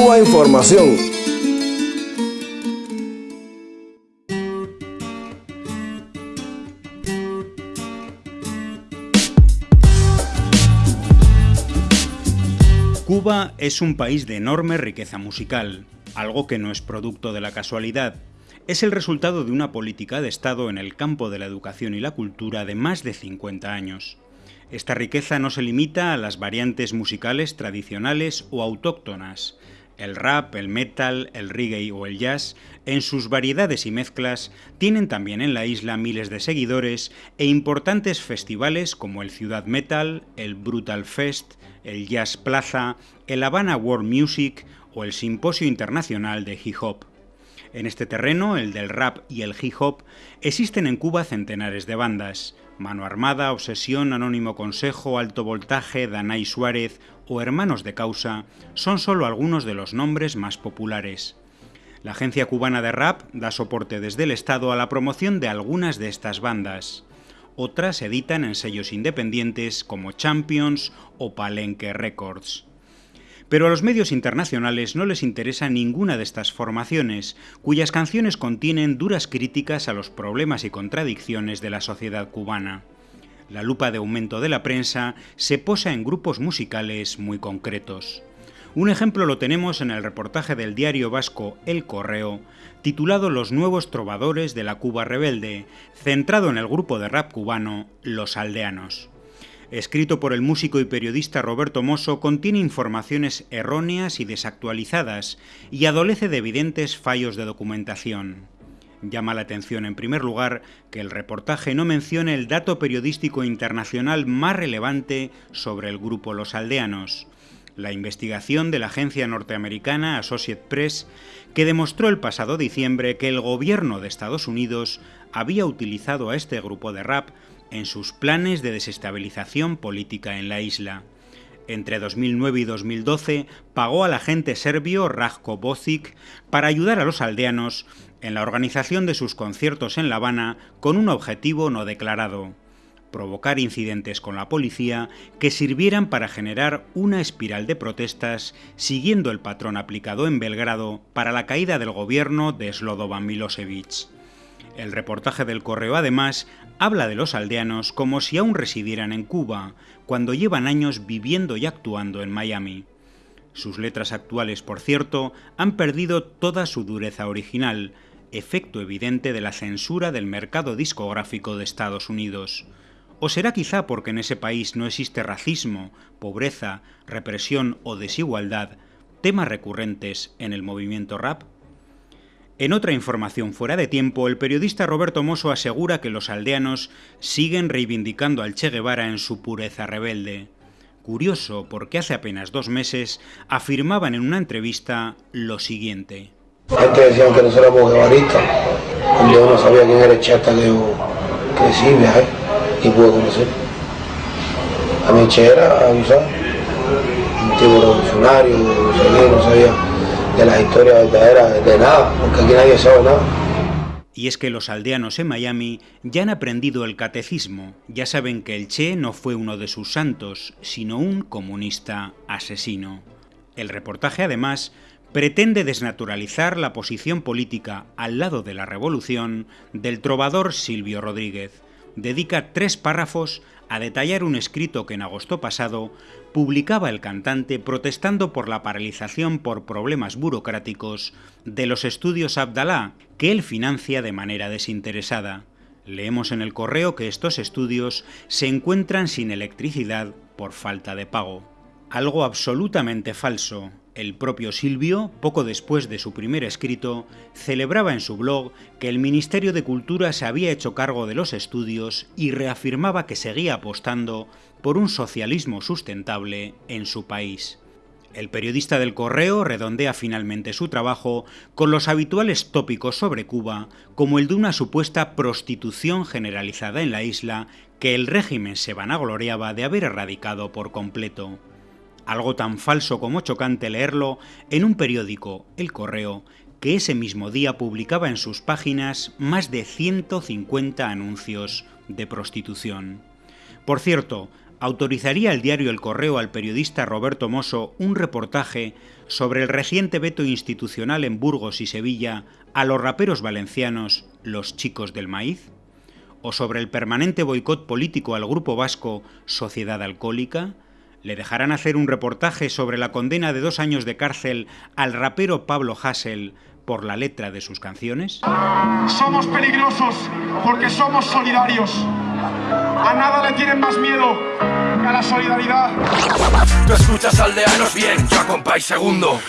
Cuba Información. Cuba es un país de enorme riqueza musical, algo que no es producto de la casualidad. Es el resultado de una política de Estado en el campo de la educación y la cultura de más de 50 años. Esta riqueza no se limita a las variantes musicales tradicionales o autóctonas. El rap, el metal, el reggae o el jazz, en sus variedades y mezclas, tienen también en la isla miles de seguidores e importantes festivales como el Ciudad Metal, el Brutal Fest, el Jazz Plaza, el Havana World Music o el Simposio Internacional de Hip Hop. En este terreno, el del rap y el hip hop, existen en Cuba centenares de bandas. Mano Armada, Obsesión, Anónimo Consejo, Alto Voltaje, Danay Suárez o Hermanos de Causa son solo algunos de los nombres más populares. La Agencia Cubana de Rap da soporte desde el Estado a la promoción de algunas de estas bandas. Otras editan en sellos independientes como Champions o Palenque Records. Pero a los medios internacionales no les interesa ninguna de estas formaciones, cuyas canciones contienen duras críticas a los problemas y contradicciones de la sociedad cubana. La lupa de aumento de la prensa se posa en grupos musicales muy concretos. Un ejemplo lo tenemos en el reportaje del diario vasco El Correo, titulado Los nuevos trovadores de la Cuba rebelde, centrado en el grupo de rap cubano Los Aldeanos. Escrito por el músico y periodista Roberto Mosso, contiene informaciones erróneas y desactualizadas y adolece de evidentes fallos de documentación. Llama la atención, en primer lugar, que el reportaje no mencione el dato periodístico internacional más relevante sobre el grupo Los Aldeanos, la investigación de la agencia norteamericana Associate Press, que demostró el pasado diciembre que el gobierno de Estados Unidos había utilizado a este grupo de rap en sus planes de desestabilización política en la isla. Entre 2009 y 2012 pagó al agente serbio Rajko Bocic para ayudar a los aldeanos en la organización de sus conciertos en La Habana con un objetivo no declarado provocar incidentes con la policía que sirvieran para generar una espiral de protestas siguiendo el patrón aplicado en Belgrado para la caída del gobierno de Slobodan Milosevic. El reportaje del correo además habla de los aldeanos como si aún residieran en Cuba, cuando llevan años viviendo y actuando en Miami. Sus letras actuales, por cierto, han perdido toda su dureza original, efecto evidente de la censura del mercado discográfico de Estados Unidos. ¿O será quizá porque en ese país no existe racismo, pobreza, represión o desigualdad, temas recurrentes en el movimiento rap? En otra información fuera de tiempo, el periodista Roberto Mosso asegura que los aldeanos siguen reivindicando al Che Guevara en su pureza rebelde. Curioso, porque hace apenas dos meses afirmaban en una entrevista lo siguiente. Antes decían que nosotros éramos guevaristas, yo no sabía quién era el Che hasta que yo crecí, y pude conocer. A mi era avisar, un tipo revolucionario, no sabía historias verdaderas de nada, porque aquí nadie sabe nada. Y es que los aldeanos en Miami ya han aprendido el catecismo, ya saben que el Che no fue uno de sus santos, sino un comunista asesino. El reportaje además pretende desnaturalizar la posición política al lado de la revolución del trovador Silvio Rodríguez, dedica tres párrafos a detallar un escrito que en agosto pasado publicaba el cantante protestando por la paralización por problemas burocráticos de los estudios Abdalá, que él financia de manera desinteresada. Leemos en el correo que estos estudios se encuentran sin electricidad por falta de pago. Algo absolutamente falso, el propio Silvio, poco después de su primer escrito, celebraba en su blog que el Ministerio de Cultura se había hecho cargo de los estudios y reafirmaba que seguía apostando por un socialismo sustentable en su país. El periodista del Correo redondea finalmente su trabajo con los habituales tópicos sobre Cuba, como el de una supuesta prostitución generalizada en la isla que el régimen se vanagloriaba de haber erradicado por completo algo tan falso como chocante leerlo en un periódico, El Correo, que ese mismo día publicaba en sus páginas más de 150 anuncios de prostitución. Por cierto, autorizaría el diario El Correo al periodista Roberto Mosso un reportaje sobre el reciente veto institucional en Burgos y Sevilla a los raperos valencianos Los Chicos del Maíz? ¿O sobre el permanente boicot político al grupo vasco Sociedad Alcohólica? ¿Le dejarán hacer un reportaje sobre la condena de dos años de cárcel al rapero Pablo Hassel por la letra de sus canciones? Somos peligrosos porque somos solidarios. A nada le tienen más miedo que a la solidaridad. Tú escuchas aldeanos bien, yo compáis segundo.